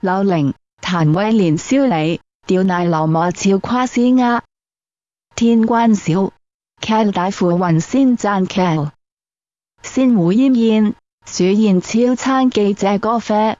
柳玲、谭威廉萧李，吊奶流莫俏夸斯鸦。天关小剧大富云仙赞 Cal，先胡奄奄，鼠燕超餐记者歌啡。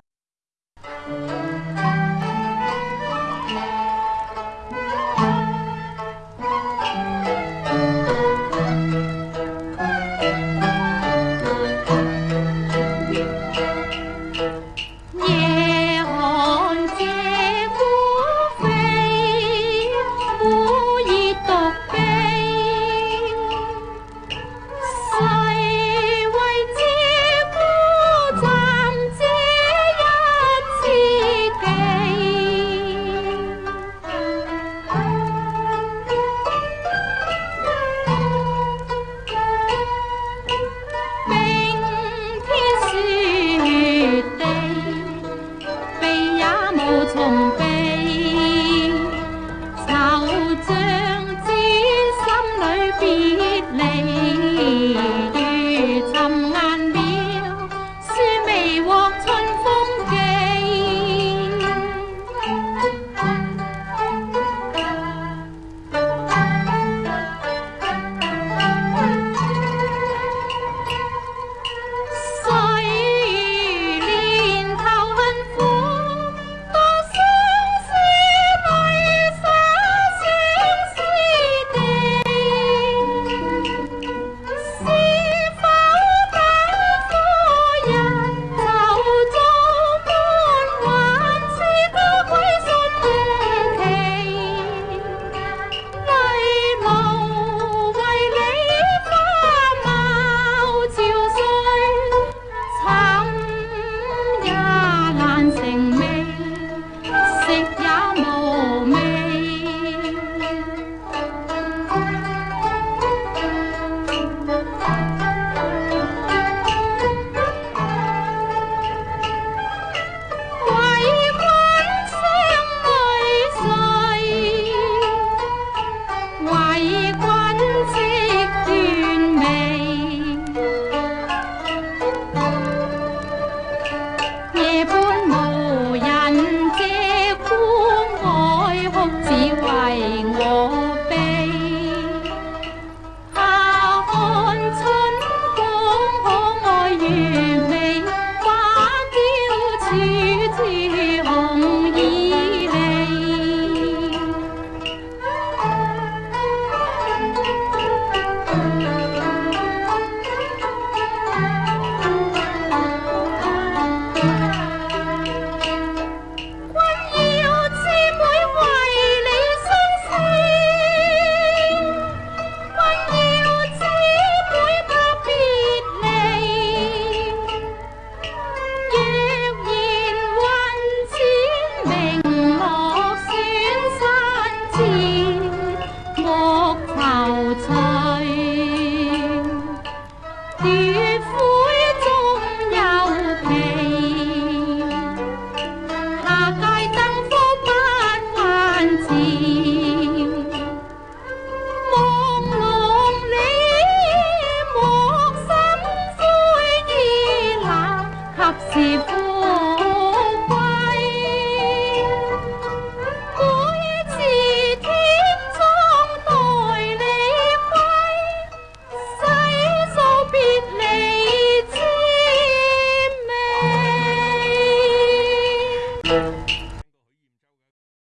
渔夫